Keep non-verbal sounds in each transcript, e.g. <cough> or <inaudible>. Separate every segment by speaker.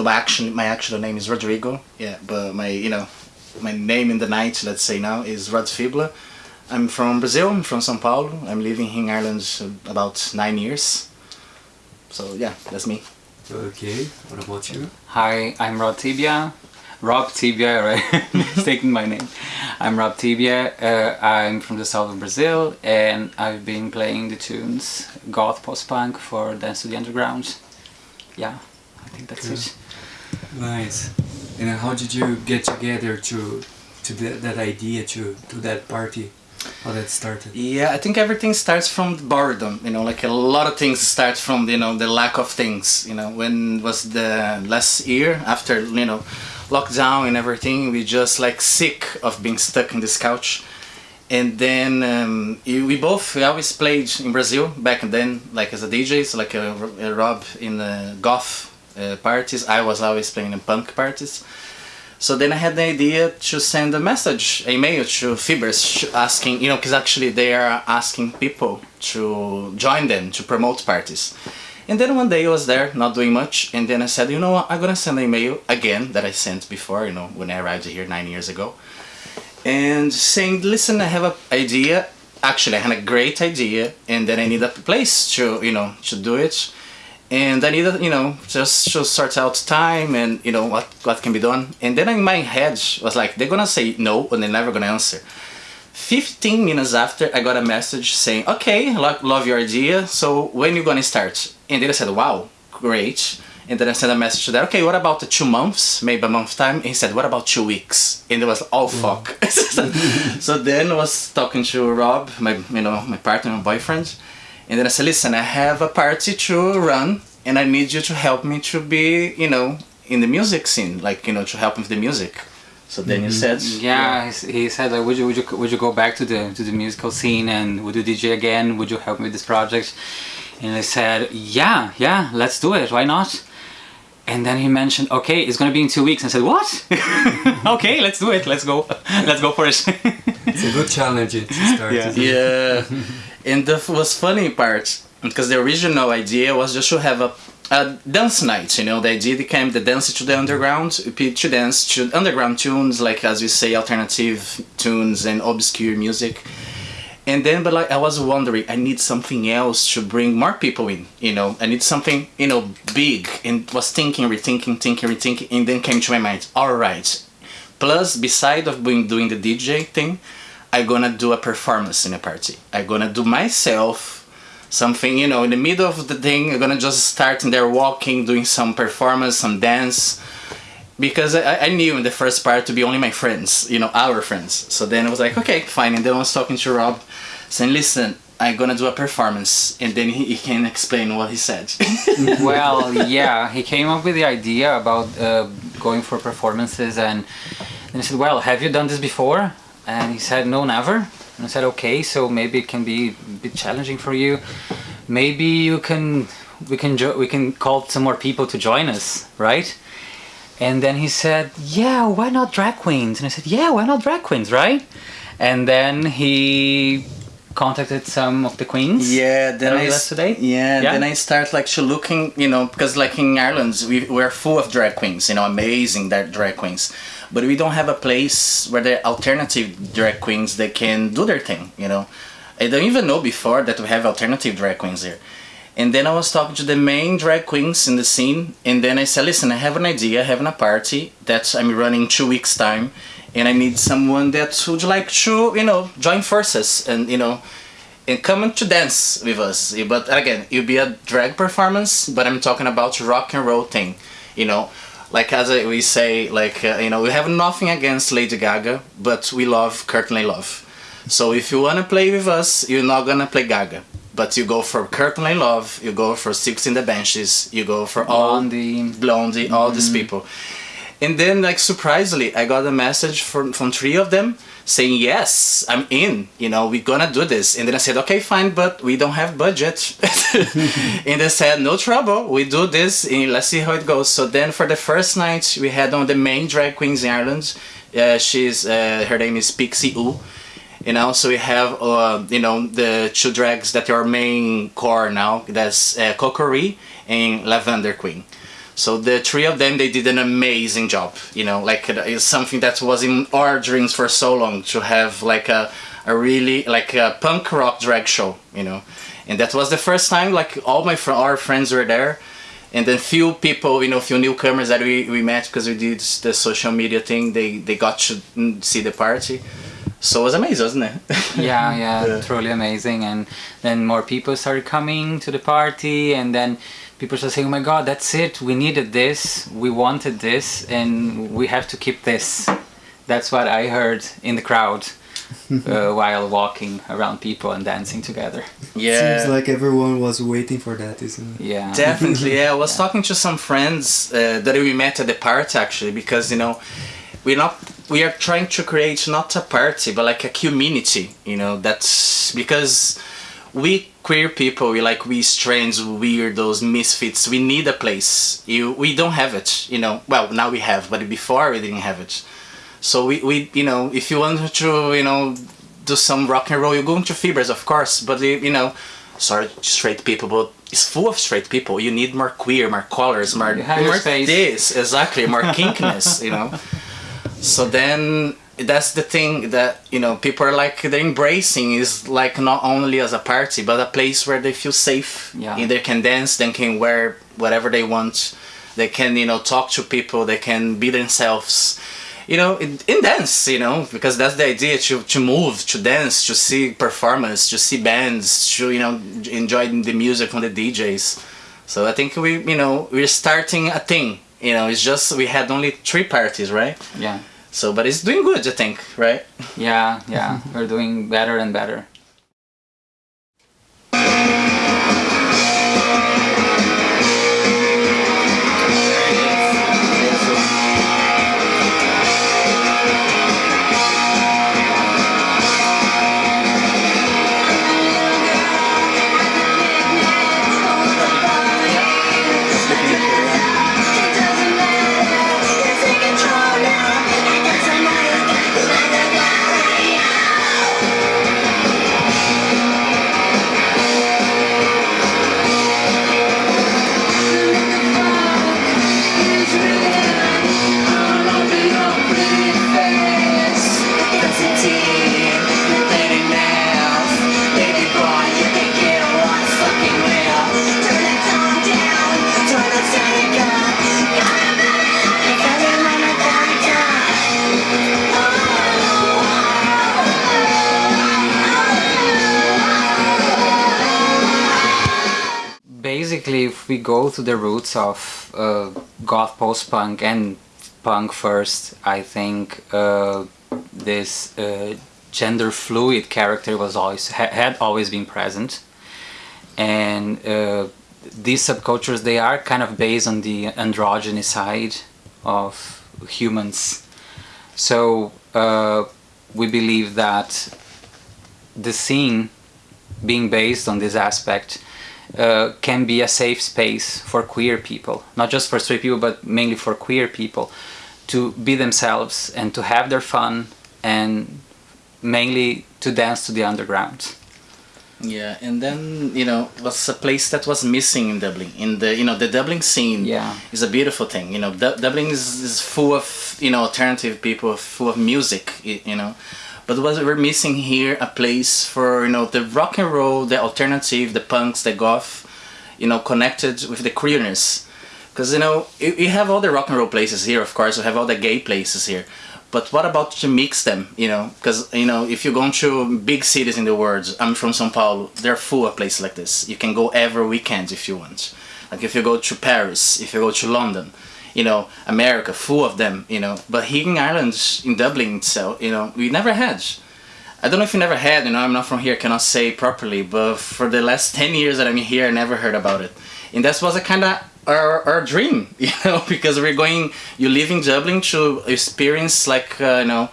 Speaker 1: So
Speaker 2: my actual my actual name is Rodrigo. Yeah, but my you know my name in the night, let's say now, is Rod Fibula. I'm from Brazil. I'm from São Paulo. I'm living here in Ireland about nine years. So yeah, that's me.
Speaker 1: okay, what about you?
Speaker 3: Hi, I'm Rob Tibia. Rob Tibia, <laughs> right? Mistaking my name. I'm Rob Tibia. Uh, I'm from the south of Brazil and I've been playing the tunes goth post punk for Dance to the Underground. Yeah, I think that's
Speaker 1: Cool.
Speaker 3: it.
Speaker 1: Nice. And how did you get together to to that, that idea to to that party? How that started?
Speaker 2: Yeah, I think everything starts from boredom. You know, like a lot of things start from you know the lack of things. You know, when was the last year after you know lockdown and everything, we just like sick of being stuck in this couch. And then um, we both we always played in Brazil back then, like as a DJ, so like a, a Rob in the goth uh, parties. I was always playing in punk parties. So then I had the idea to send a message, a mail to Fibbers asking, you know, because actually they are asking people to join them to promote parties. And then one day I was there, not doing much, and then I said, you know what, I'm gonna send an email again that I sent before, you know, when I arrived here nine years ago, and saying, listen, I have an idea. Actually, I had a great idea, and then I need a place to, you know, to do it and then needed, you know, just to sort out time and you know what what can be done. And then in my head was like, they're gonna say no, and they're never gonna answer. Fifteen minutes after, I got a message saying, "Okay, lo- love your idea. So when you gonna start?" And then I said, "Wow, great." And then I sent a message to that. Okay, what about the two months? Maybe a month time. And he said, "What about two weeks?" And it was, "Oh mm. fuck." <laughs> so then I was talking to Rob, my you know my partner, my boyfriend, and then I said, listen, I have a party to run and I need you to help me to be, you know, in the music scene, like, you know, to help with the music. So then you mm-hmm. said,
Speaker 3: Yeah, he he said, like, would you would you would you go back to the to the musical scene and would you DJ again? Would you help me with this project? And I said, yeah, yeah, let's do it. Why not? And then he mentioned, okay, it's gonna be in two weeks. And I said, what? <laughs> okay, let's do it. Let's go. <laughs> Let's go for it. <laughs>
Speaker 1: It's a good challenge to start.
Speaker 3: Yeah.
Speaker 2: yeah. And the was funny part, because the original idea was just to have a, a dance night, you know, the idea came the dance to the underground, uh, to dance to underground tunes, like as we say, alternative tunes and obscure music. And then, but like I was wondering, I need something else to bring more people in. You know, I need something, you know, big. And was thinking, rethinking, thinking, rethinking, and then came to my mind. All right. Plus, beside of being doing the DJ thing, I gonna do a performance in a party. I'm gonna do myself something, you know, in the middle of the thing. I'm gonna just start in there walking, doing some performance, some dance because I, I knew in the first part to be only my friends, you know, our friends. So then I was like, okay, fine. And then I was talking to Rob, saying, listen, I'm gonna do a performance, and then he, he can explain what he said. <laughs>
Speaker 3: well, <laughs> yeah, he came up with the idea about uh, going for performances, and then I said, "Well, have you done this before?" And he said, "No, never." And I said, "Okay, so maybe it can be a bit challenging for you. Maybe you can, we can, jo- we can call some more people to join us, right?" And then he said, "Yeah, why not drag queens?" And I said, "Yeah, why not drag queens, right?" And then he contacted some of the queens.
Speaker 2: Yeah, then I
Speaker 3: today?
Speaker 2: Yeah,
Speaker 3: Yeah?
Speaker 2: then I start like looking, you know, because like in Ireland we we're full of drag queens, you know, amazing drag queens, but we don't have a place where the alternative drag queens they can do their thing, you know. I don't even know before that we have alternative drag queens here. And then I was talking to the main drag queens in the scene, and then I said, listen, I have an idea, having a party that I'm running two weeks time, and I need someone that would like to, you know, join forces and you know, and come to dance with us. But again, it'll be a drag performance, but I'm talking about rock and roll thing, you know. Like as we say, like uh, you know, we have nothing against Lady Gaga, but we love Courtney Love. So if you wanna play with us, you're not gonna play Gaga, but you go for Courtney Love, you go for Siouxsie and the Banshees, you go for all
Speaker 3: Blondie.
Speaker 2: Blondie, all these people. And then, like surprisingly, I got a message from from three of them saying, "Yes, I'm in. You know, we're gonna do this." And then I said, "Okay, fine, but we don't have budget." <laughs> and they said, "No trouble. We do this, and let's see how it goes." So then, for the first night, we had on the main drag queens in Ireland. Uh, she's uh, her name is Pixie U. You know, so we have uh, you know the two drags that are main core now. That's uh, Kokori and Lavender Queen. So the three of them, they did an amazing job. You know, like it's something that was in our dreams for so long to have like a, a really like a punk rock drag show. You know, and that was the first time like all my fr- our friends were there, and then few people, you know, few newcomers that we, we met because we did the social media thing. They they got to mm, see the party. So it was amazing, wasn't it? <laughs>
Speaker 3: yeah, yeah,
Speaker 2: Yeah.
Speaker 3: truly amazing. And then more people started coming to the party, and then people started saying, "Oh my God, that's it! We needed this, we wanted this, and we have to keep this." That's what I heard in the crowd <laughs> uh, while walking around people and dancing together.
Speaker 2: yeah.
Speaker 1: Seems like everyone was waiting for that, isn't it?
Speaker 3: Yeah, <laughs>
Speaker 2: Definitely, yeah. I was talking to some friends uh, that we met at the party actually, because you know, we're not we are trying to create not a party but like a community. You know, that's because we queer people, we like we strange, weirdos, misfits. We need a place. You, we don't have it. You know, well now we have, but before we didn't have it. So we, we you know, if you want to, you know, do some rock and roll, you go into fibbers, of course. But you you know, sorry, straight people, but it's full of straight people. You need more queer, more colors, more, more this, exactly, more <laughs> kinkiness, you know. So then that's the thing that you know people are like they're embracing is like not only as a party but a place where they feel safe.
Speaker 3: Yeah.
Speaker 2: They can dance, they can wear whatever they want. They can you know talk to people. They can be themselves. You know, in, in dance, you know, because that's the idea to, to move, to dance, to see performance, to see bands, to, you know, enjoy the music from the DJs. So I think we, you know, we're starting a thing. You know, it's just we had only three parties, right?
Speaker 3: yeah,
Speaker 2: So, but it's doing good, I think, right?
Speaker 3: yeah, yeah. We're doing better and better. Go to the roots of uh, goth post-punk and punk first, I think uh, this uh, gender fluid character was always ha- had always been present, and uh, these subcultures they are kind of based on the androgyny side of humans. So uh, we believe that the scene being based on this aspect uh, can be a safe space for queer people, not just for straight people, but mainly for queer people, to be themselves and to have their fun and mainly to dance to the underground.
Speaker 2: Yeah, and then you know was a place that was missing in Dublin. In the you know the Dublin scene
Speaker 3: Yeah.
Speaker 2: is a beautiful thing. You know Du- Dublin is, is full of you know alternative people, full of music. You know, but was we're missing here a place for you know the rock and roll, the alternative, the punks, the goth, you know, connected with the queerness. Because you know you, you have all the rock and roll places here, of course. You have all the gay places here. But what about to mix them? You know, because you know if you go to big cities in the world, I'm from São Paulo. They're full of places like this. You can go every weekend if you want. Like if you go to Paris, if you go to London, you know, America, full of them. You know, but here in Ireland, in Dublin itself, you know, we never had. I don't know if you never had, you know, I'm not from here, cannot say properly, but for the last 10 years that I'm here, I never heard about it. and that was a kind of our, our dream, <laughs> you know, because we're going. You live in Dublin to experience like uh, you know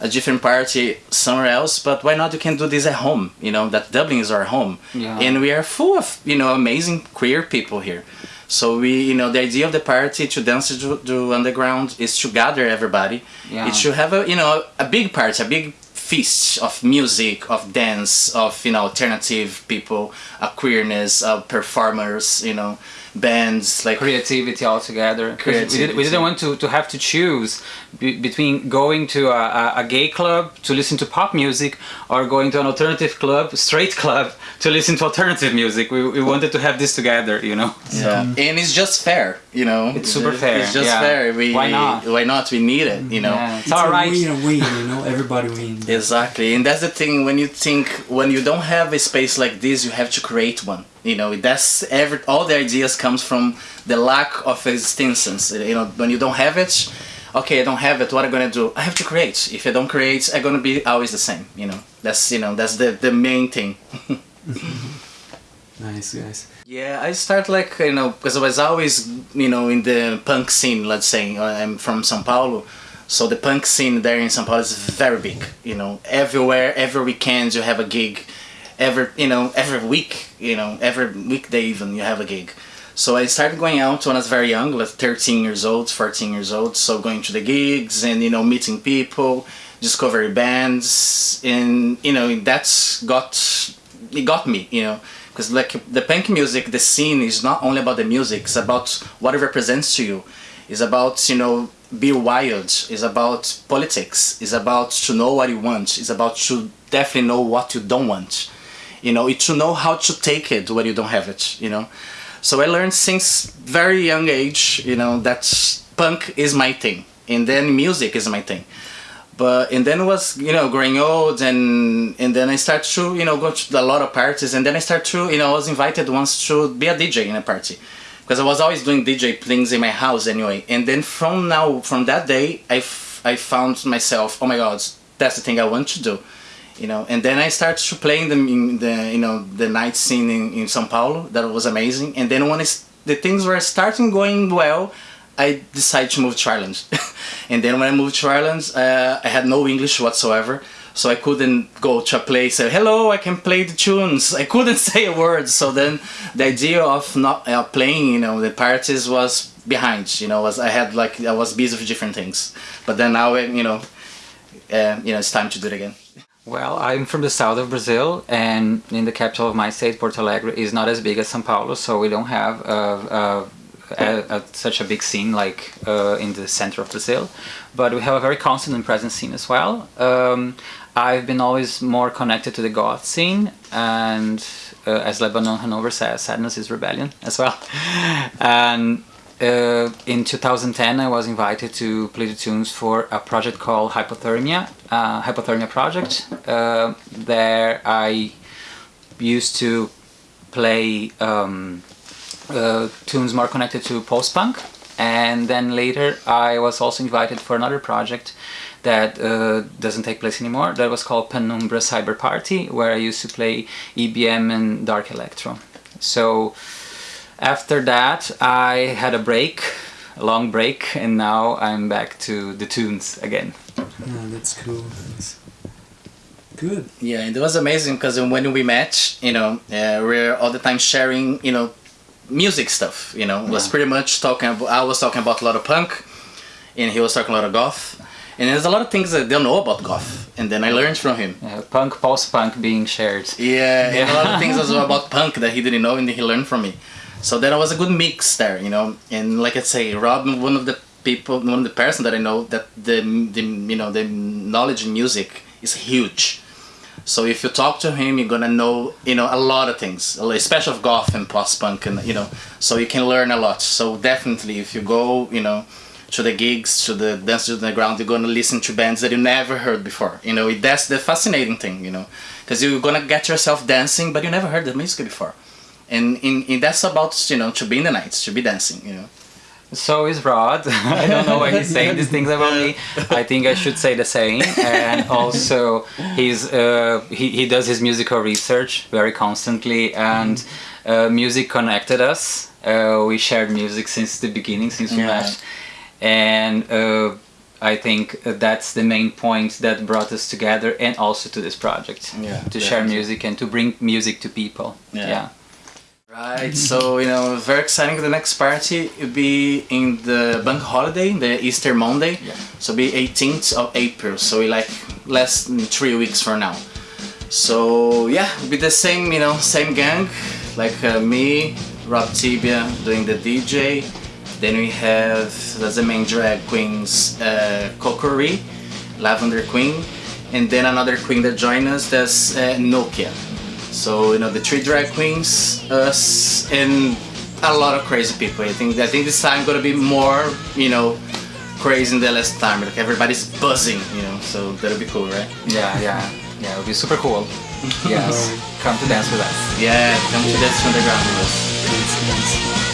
Speaker 2: a different party somewhere else, but why not? You can do this at home. You know that Dublin is our home,
Speaker 3: Yeah.
Speaker 2: and we are full of you know amazing queer people here. So we, you know, the idea of the party to dance to, to underground is to gather everybody.
Speaker 3: Yeah.
Speaker 2: It should have a, you know, a big party, a big feast of music, of dance, of you know, alternative people, of queerness, of performers, you know, bands like
Speaker 3: creativity altogether. 'Cause We, did, we didn't want to, to have to choose be, between going to a, a, a gay club to listen to pop music or going to an alternative club, straight club, to listen to alternative music. We, we wanted to have this together, you know.
Speaker 2: Yeah, and it's just fair, you know.
Speaker 3: It's super fair,
Speaker 2: It's just
Speaker 3: yeah.
Speaker 2: fair. We,
Speaker 3: Why not?
Speaker 2: Why not? We need it, you know.
Speaker 3: Yeah, it's,
Speaker 1: It's
Speaker 3: all
Speaker 1: a
Speaker 3: right.
Speaker 1: win and win, you know. Everybody wins.
Speaker 2: Exactly, and that's the thing. When you think, when you don't have a space like this, you have to create one. You know, that's every. All the ideas comes from the lack of existence. You know, when you don't have it, okay, I don't have it. What i'm I gonna do? I have to create. If I don't create, I'm gonna be always the same. You know, that's you know that's the the main thing. <laughs>
Speaker 1: Nice, guys.
Speaker 2: Yeah, I start like you know because I was always you know in the punk scene. Let's say Uh, I'm from São Paulo, so the punk scene there in São Paulo is very big. You know, everywhere, every weekend you have a gig. Every you know every week, you know every weekday even you have a gig. So I started going out when I was very young, like 13 years old, 14 years old. So going to the gigs and you know meeting people, discovering bands, and you know that's got it got me, you know, because like the punk music, the scene is not only about the music; it's about what it represents to you. It's about you know be wild. It's about politics. It's about to know what you want. It's about to definitely know what you don't want. You know, to know how to take it when you don't have it. You know, so I learned since very young age. You know that punk is my thing, and then music is my thing but and then it was you know growing old and and then I started to you know go to a lot of parties and then I started to you know I was invited once to be a DJ in a party because I was always doing DJ things in my house anyway and then from now from that day I, I found myself oh my god that's the thing I want to do you know and then I started to play in the, you know the night scene in, in São Paulo that was amazing and then when the things were starting going well I decided to move to Ireland. <laughs> and then when I moved to Ireland, uh, I had no English whatsoever. So I couldn't go to a place say, hello, I can play the tunes. <laughs> I couldn't <laughs> say a word. So then the idea of not uh, playing, you know, the parties was behind, you know, was I had like, I was busy with different things. But then now, uh, you know, uh, you know, it's time to do it again.
Speaker 3: Well, I'm from the south of Brazil, and in the capital of my state, Porto Alegre, is not as big as São Paulo, so we don't have uh, a, a, such a big scene like uh, in the center of Brazil. But we have a very constant and present scene as well. Um, I've been always more connected to the goth scene, and uh, as Lebanon Hanover says, sadness is rebellion as well. <laughs> And uh, in 2010, I was invited to play the tunes for a project called Hypothermia, uh, Hypothermia Project. Uh, there, I used to play um, uh, tunes more connected to post-punk, and then later I was also invited for another project that uh, doesn't take place anymore. That was called Penumbra Cyber Party, where I used to play EBM and dark electro. So after that, I had a break, a long break, and now I'm back to the tunes again.
Speaker 1: Yeah, that's cool. That's good.
Speaker 2: Yeah, and it was amazing because when we met, you know, uh, we're all the time sharing, you know, music stuff. You know, it was pretty much talking. About, I was talking about a lot of punk, and he was talking a lot of goth. And there's a lot of things that they don't know about goth, and then I learned from him.
Speaker 3: Uh, punk, post-punk being shared.
Speaker 2: Yeah, and a lot of things as well about <laughs> punk that he didn't know, and he learned from me. So there was a good mix there, you know. And like I say, Rob, one of the people, one of the person that I know that the, the you know the knowledge in music is huge. So if you talk to him, you're gonna know you know a lot of things, especially of goth and post punk, and you know, so you can learn a lot. So definitely, if you go, you know, to the gigs, to the dance to the ground, you're gonna listen to bands that you never heard before. You know, it that's the fascinating thing, you know, because you're gonna get yourself dancing, but you never heard the music before, and in, in that's about you know to be in the nights, to be dancing, you know.
Speaker 3: So is Rod. <laughs> I don't know why he's <laughs> saying these things about me. I think I should say the same. And also, he's uh, he he does his musical research very constantly, and uh, music connected us. Uh, we shared music since the beginning, since we
Speaker 2: Yeah.
Speaker 3: met, and uh, I think that's the main point that brought us together, and also to this project.
Speaker 2: Yeah,
Speaker 3: to share music and to bring music to people.
Speaker 2: Yeah.
Speaker 3: yeah.
Speaker 2: Right, so you know, very exciting. The next party will be in the bank holiday, the Easter Monday.
Speaker 3: Yeah.
Speaker 2: So be 18th of April. So we like less than three weeks from now. So yeah, it'll be the same, you know, same gang, like uh, me, Rob Tibia doing the DJ. Then we have as the main drag queens, uh, Kokori, Lavender Queen, and then another queen that joined us, that's uh, Nokia. So you know the three drag queens, us, and a lot of crazy people. I think I think this time gonna be more, you know, crazy than the last time. Like everybody's buzzing, you know. So that'll be cool, right?
Speaker 3: Yeah, yeah, yeah. It'll be super cool. <laughs> Yes, come to dance with us.
Speaker 2: Yeah, come to dance underground with us.
Speaker 1: Nice.